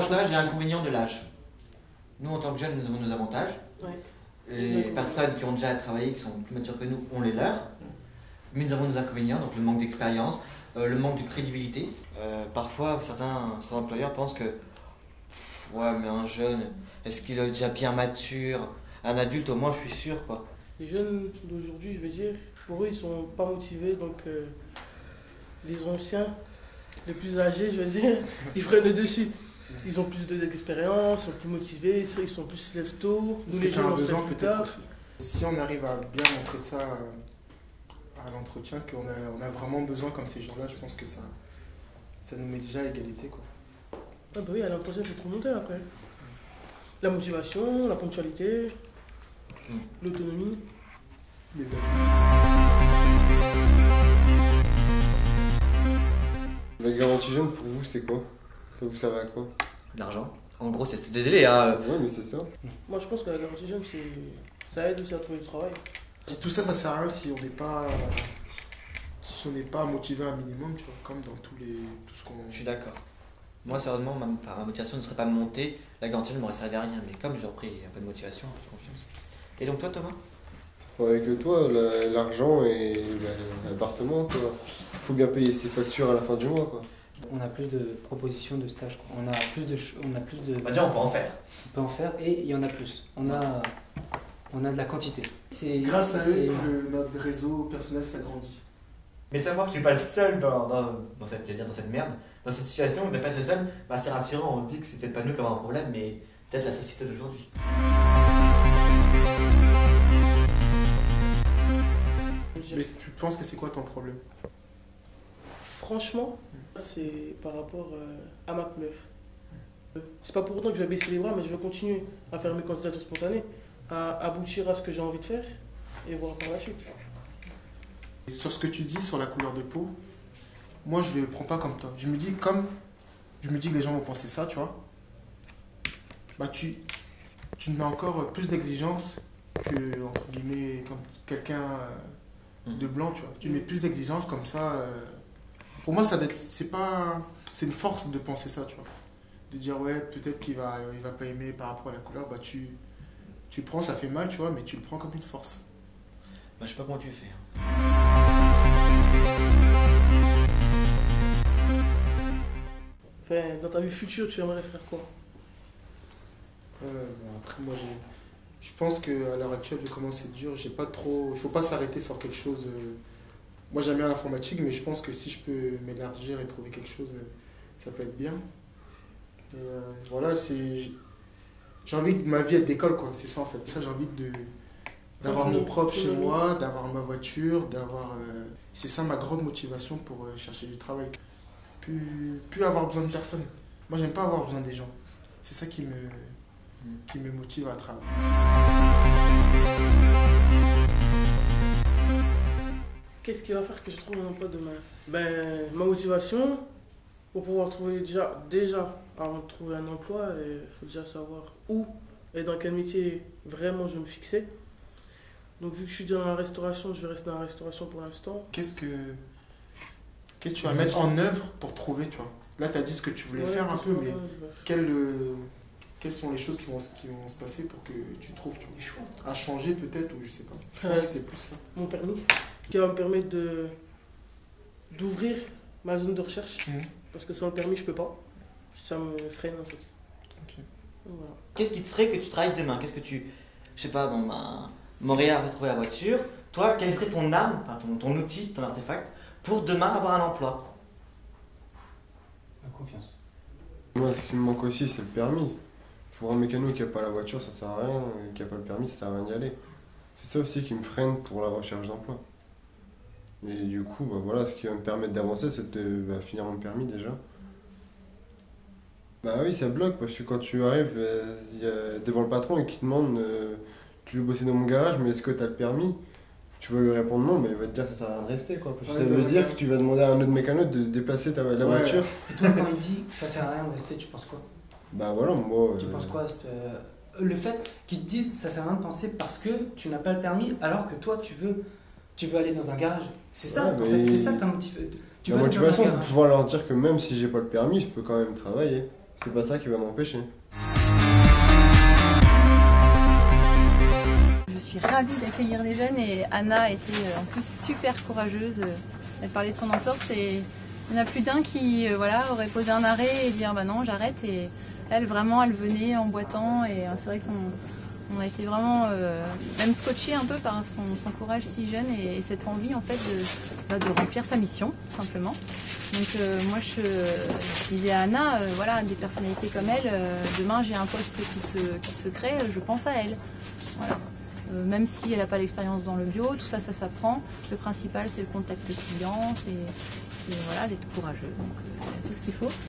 l'avantage et l'inconvénient de l'âge. Nous, en tant que jeunes, nous avons nos avantages. Ouais. Les personnes qui ont déjà travaillé, qui sont plus matures que nous, ont les leurs. Mais nous avons nos inconvénients, donc le manque d'expérience, euh, le manque de crédibilité. Euh, parfois, certains, certains employeurs pensent que Pff, ouais, mais un jeune, est-ce qu'il est déjà bien mature? Un adulte, au moins, je suis sûr, quoi. Les jeunes d'aujourd'hui, je veux dire, pour eux, ils sont pas motivés, donc euh, les anciens, les plus âgés, je veux dire, ils prennent le dessus. Ils ont plus de- d'expérience, ils sont plus motivés, ils sont plus lève tôt. Nous, les un on peut-être tard. aussi. Si on arrive à bien montrer ça euh, à l'entretien, qu'on a, on a vraiment besoin comme ces gens-là, je pense que ça, ça nous met déjà à égalité. Quoi. Ah bah oui, à l'impression il faut trop monter après. La motivation, la ponctualité, Hmm. l'autonomie. Les amis. La garantie jeune, pour vous, c'est quoi? Ça vous servait à quoi? L'argent. En gros, c'est désolé, hein. Ouais, mais c'est ça. Moi je pense que la garantie jeune, c'est... ça aide aussi à trouver du travail. Tout ça, ça sert à rien si on n'est pas, si on n'est pas motivé un minimum, tu vois, comme dans tous les, tout ce qu'on. Je suis d'accord. Moi, sérieusement, ma, enfin, ma motivation ne serait pas montée. La garantie ne m'aurait servi à rien. Mais comme j'ai repris un peu de motivation, j'ai confiance. Et donc, toi, Thomas? Avec toi, la- l'argent et bah, l'appartement, quoi. Faut bien payer ses factures à la fin du mois, quoi. On a plus de propositions de stage. quoi. On a plus de, on a plus de, Bah, déjà, on peut en faire. on peut en faire et il y en a plus. On a, on a de la quantité. C'est Grâce à c'est- eux, le- notre réseau personnel s'agrandit. Mais savoir que tu n'es pas le seul dans, dans, dans cette, dire, dans cette merde, dans cette situation, de ne pas être le seul, bah, c'est rassurant. On se dit que c'est peut-être pas nous qui avons un problème, mais peut-être la société d'aujourd'hui. Mais tu penses que c'est quoi ton problème? Franchement, c'est par rapport euh, à ma couleur. C'est pas pour autant que je vais baisser les bras, mais je vais continuer à faire mes candidatures spontanées, à aboutir à ce que j'ai envie de faire et voir par la suite. Et Sur ce que tu dis sur la couleur de peau, moi je le prends pas comme toi. Je me dis comme je me dis que les gens vont penser ça, tu vois. Bah tu tu mets encore plus d'exigences que entre guillemets comme quelqu'un euh, de blanc, tu vois. Tu mets plus d'exigences comme ça. euh, Pour moi ça c'est pas c'est une force de penser ça, tu vois. De dire ouais peut-être qu'il va il va pas aimer par rapport à la couleur, bah tu tu prends ça fait mal, tu vois, mais tu le prends comme une force. Bah, je sais pas comment tu fais. hein. Enfin, dans ta vie future, tu aimerais faire quoi? Bon, après, moi, j'ai. Je pense qu'à l'heure actuelle, vu comment c'est dur, j'ai pas trop. Il faut pas s'arrêter sur quelque chose. Moi, j'aime bien l'informatique, mais je pense que si je peux m'élargir et trouver quelque chose, euh, ça peut être bien. Et, euh, voilà, c'est. J'ai envie de ma vie être d'école, quoi. C'est ça, en fait. Ça, j'ai envie de. D'avoir mon propre chez moi, d'avoir ma voiture, d'avoir. euh, C'est ça ma grande motivation pour euh, chercher du travail. Plus, plus avoir besoin de personne. Moi, j'aime pas avoir besoin des gens. C'est ça qui me qui me motive à travailler. Qui va faire que je trouve un emploi demain Ben, ma motivation, pour pouvoir trouver déjà, déjà avant de trouver un emploi, il faut déjà savoir où et dans quel métier vraiment je vais me fixer. Donc, vu que je suis dans la restauration, je vais rester dans la restauration pour l'instant. Qu'est-ce que qu'est-ce que tu vas mettre en œuvre pour trouver, tu vois? Là, tu as dit ce que tu voulais Ouais, faire un peu, mais quelles, euh, quelles sont les choses qui vont, qui vont se passer pour que tu trouves, tu vois? À changer peut-être, ou je sais pas. Je pense Euh, que c'est plus ça. mon permis, qui va me permettre de d'ouvrir ma zone de recherche, Mhm. parce que sans le permis, je peux pas. Ça me freine en fait. Voilà. Qu'est-ce qui te ferait que tu travailles demain? Qu'est-ce que tu. Je sais pas, bon, ben. Montréal va trouver la voiture. Toi, quel serait ton arme, enfin ton, ton outil, ton artefact, pour demain avoir un emploi? La confiance. Moi, ce qui me manque aussi, c'est le permis. Pour un mécano qui a pas la voiture, ça sert à rien. et Qui a pas le permis, ça sert à rien d'y aller. C'est ça aussi qui me freine pour la recherche d'emploi. Et du coup, bah voilà, ce qui va me permettre d'avancer, c'est de bah, finir mon permis déjà. Bah oui, ça bloque parce que quand tu arrives euh, il y a- devant le patron et qu'il te demande euh, Tu veux bosser dans mon garage, mais est-ce que tu as le permis? Tu vas lui répondre non, mais il va te dire ça sert à rien de rester quoi. Parce que Ouais, ça bah, veut ouais. dire que tu vas demander à un autre mécano de déplacer ta, la Ouais. voiture. Et toi, quand il dit ça sert à rien de rester, tu penses quoi? Bah voilà, moi. Tu euh, penses quoi euh, Le fait qu'ils te disent ça sert à rien de penser parce que tu n'as pas le permis alors que toi tu veux, tu veux aller dans un garage. C'est ça, Ouais, en fait, c'est ça ta motivation. Tu La un motivation, c'est de pouvoir leur dire que même si j'ai pas le permis, je peux quand même travailler. c'est pas ça qui va m'empêcher. Je suis ravie d'accueillir les jeunes et Anna était euh, en plus super courageuse. Elle parlait de son entorse et il y en a plus d'un qui euh, voilà, aurait posé un arrêt et dire bah non j'arrête et elle vraiment elle venait en boitant et euh, c'est vrai qu'on on a été vraiment euh, même scotché un peu par son, son courage si jeune et, et cette envie en fait de, bah, de remplir sa mission tout simplement. Donc euh, moi je, je disais à Anna, euh, voilà, des personnalités comme elle, euh, demain j'ai un poste qui se, qui se crée, je pense à elle. Voilà. Euh, même si elle n'a pas l'expérience dans le bio, tout ça, ça s'apprend. Le principal, c'est le contact client, c'est voilà, d'être courageux. Donc, euh, tout ce qu'il faut.